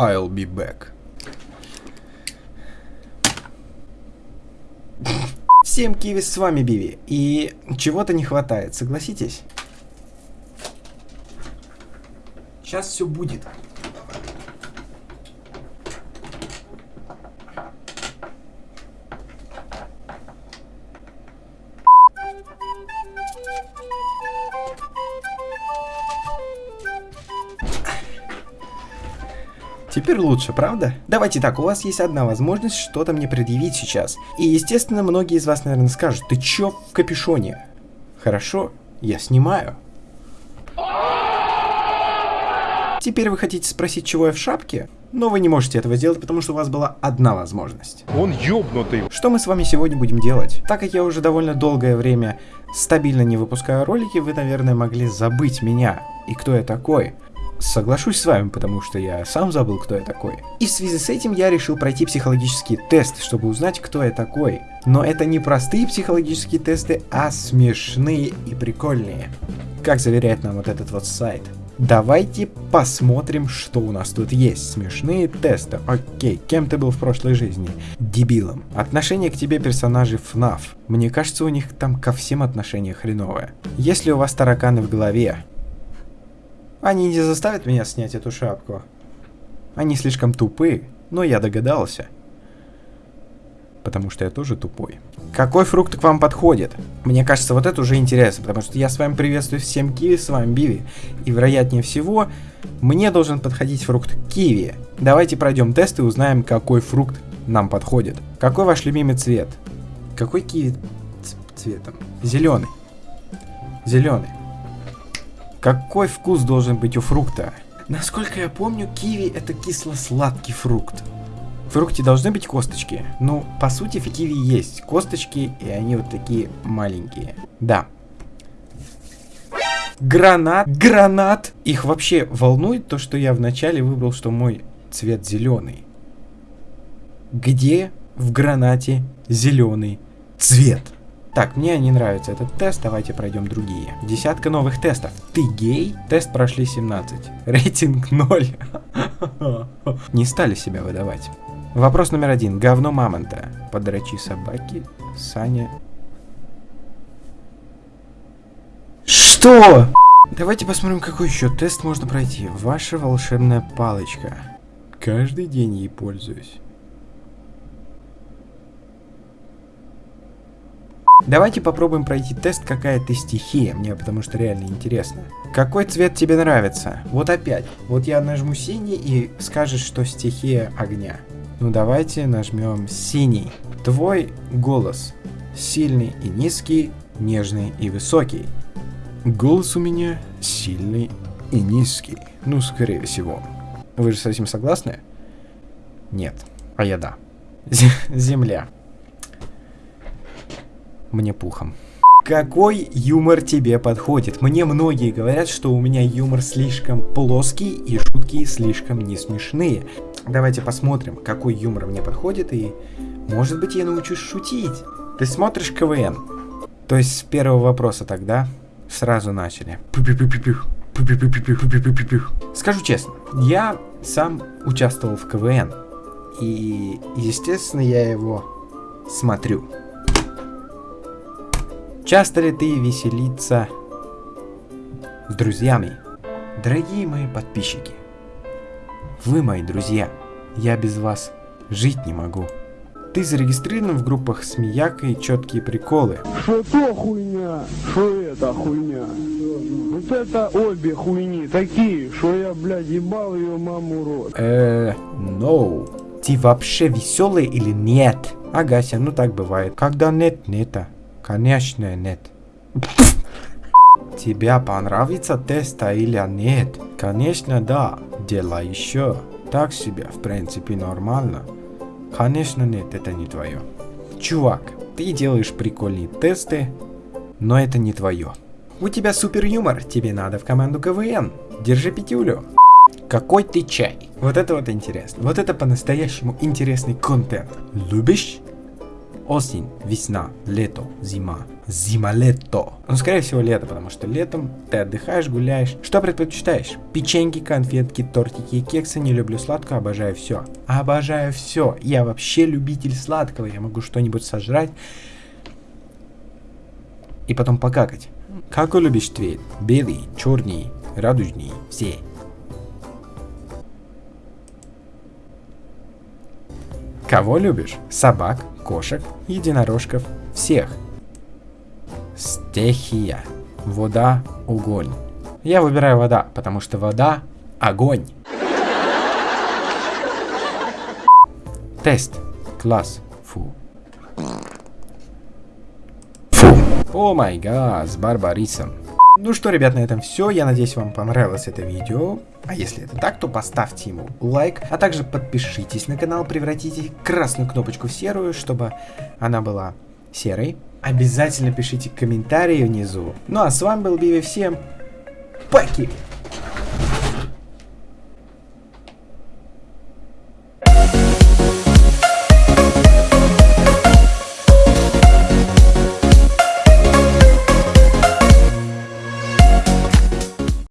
I'll be back. Всем киви, с вами Биви. И чего-то не хватает, согласитесь? Сейчас все будет. Теперь лучше, правда? Давайте так, у вас есть одна возможность что-то мне предъявить сейчас. И, естественно, многие из вас, наверное, скажут, ты чё в капюшоне? Хорошо, я снимаю. Теперь вы хотите спросить, чего я в шапке? Но вы не можете этого сделать, потому что у вас была одна возможность. Он ёбнутый. Что мы с вами сегодня будем делать? Так как я уже довольно долгое время стабильно не выпускаю ролики, вы, наверное, могли забыть меня и кто я такой соглашусь с вами, потому что я сам забыл, кто я такой. И в связи с этим я решил пройти психологический тест, чтобы узнать, кто я такой. Но это не простые психологические тесты, а смешные и прикольные. Как заверяет нам вот этот вот сайт. Давайте посмотрим, что у нас тут есть. Смешные тесты. Окей, кем ты был в прошлой жизни? Дебилом. Отношение к тебе персонажей FNAF. Мне кажется, у них там ко всем отношение хреновое. Если у вас тараканы в голове, они не заставят меня снять эту шапку. Они слишком тупые, но я догадался. Потому что я тоже тупой. Какой фрукт к вам подходит? Мне кажется, вот это уже интересно, потому что я с вами приветствую всем киви, с вами Биви. И вероятнее всего, мне должен подходить фрукт киви. Давайте пройдем тест и узнаем, какой фрукт нам подходит. Какой ваш любимый цвет? Какой киви цветом? Зеленый. Зеленый. Какой вкус должен быть у фрукта? Насколько я помню, киви это кисло-сладкий фрукт. В фрукте должны быть косточки. Ну, по сути, в киви есть косточки, и они вот такие маленькие. Да. Гранат, гранат. Их вообще волнует то, что я вначале выбрал, что мой цвет зеленый. Где в гранате зеленый цвет? Так, мне не нравится этот тест, давайте пройдем другие. Десятка новых тестов. Ты гей? Тест прошли 17. Рейтинг 0. Не стали себя выдавать. Вопрос номер один. Говно мамонта. Подрачи собаки. Саня. Что? Давайте посмотрим, какой еще тест можно пройти. Ваша волшебная палочка. Каждый день ей пользуюсь. Давайте попробуем пройти тест, какая ты стихия, мне потому что реально интересно. Какой цвет тебе нравится? Вот опять. Вот я нажму синий и скажешь, что стихия огня. Ну давайте нажмем синий. Твой голос. Сильный и низкий, нежный и высокий. Голос у меня сильный и низкий. Ну, скорее всего. Вы же с этим согласны? Нет. А я да. Земля мне пухом. Какой юмор тебе подходит? Мне многие говорят, что у меня юмор слишком плоский и шутки слишком не смешные. Давайте посмотрим, какой юмор мне подходит и может быть я научусь шутить. Ты смотришь КВН? То есть с первого вопроса тогда сразу начали. Скажу честно, я сам участвовал в КВН. И, естественно, я его смотрю. Часто ли ты веселиться с друзьями? Дорогие мои подписчики, вы мои друзья, я без вас жить не могу. Ты зарегистрирован в группах Смеяка и Четкие Приколы. Что то хуйня, что это хуйня. Вот это обе хуйни такие, что я, блядь, ебал ее маму рот. Э, no. Ты вообще веселый или нет? Агася, ну так бывает. Когда нет, нета. Конечно нет. Тебя понравится теста или нет? Конечно да. Дело еще. Так себе, в принципе, нормально. Конечно нет, это не твое. Чувак, ты делаешь прикольные тесты, но это не твое. У тебя супер юмор, тебе надо в команду КВН. Держи пятюлю. Какой ты чай? Вот это вот интересно. Вот это по-настоящему интересный контент. Любишь? Осень, весна, лето, зима. Зима-лето. Ну, скорее всего, лето, потому что летом ты отдыхаешь, гуляешь. Что предпочитаешь? Печеньки, конфетки, тортики и кексы. Не люблю сладкое, обожаю все. Обожаю все. Я вообще любитель сладкого. Я могу что-нибудь сожрать и потом покакать. Какой любишь цвет? Белый, черный, радужный, все. Кого любишь? Собак, кошек, единорожков, всех. Стихия. Вода, огонь. Я выбираю вода, потому что вода – огонь. Тест. Класс. Фу. Фу. О май гад, с Барбарисом. Ну что, ребят, на этом все. Я надеюсь, вам понравилось это видео. А если это так, то поставьте ему лайк, а также подпишитесь на канал, превратите красную кнопочку в серую, чтобы она была серой. Обязательно пишите комментарии внизу. Ну а с вами был Биви, всем поки!